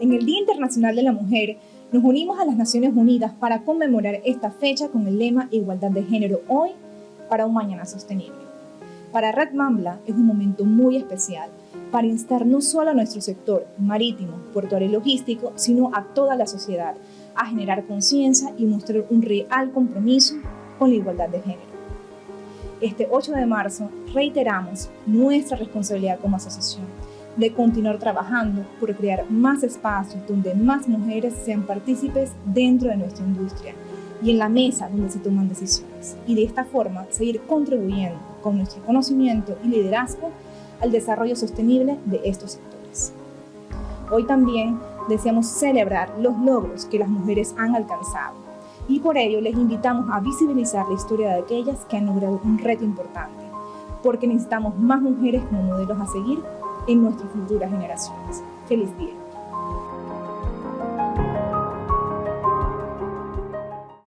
En el Día Internacional de la Mujer, nos unimos a las Naciones Unidas para conmemorar esta fecha con el lema Igualdad de Género hoy para un mañana sostenible. Para Red Mambla es un momento muy especial para instar no solo a nuestro sector marítimo, portuario y logístico, sino a toda la sociedad a generar conciencia y mostrar un real compromiso con la igualdad de género. Este 8 de marzo reiteramos nuestra responsabilidad como asociación de continuar trabajando por crear más espacios donde más mujeres sean partícipes dentro de nuestra industria y en la mesa donde se toman decisiones y de esta forma seguir contribuyendo con nuestro conocimiento y liderazgo al desarrollo sostenible de estos sectores. Hoy también deseamos celebrar los logros que las mujeres han alcanzado y por ello les invitamos a visibilizar la historia de aquellas que han logrado un reto importante, porque necesitamos más mujeres como modelos a seguir en nuestras futuras generaciones. ¡Feliz día!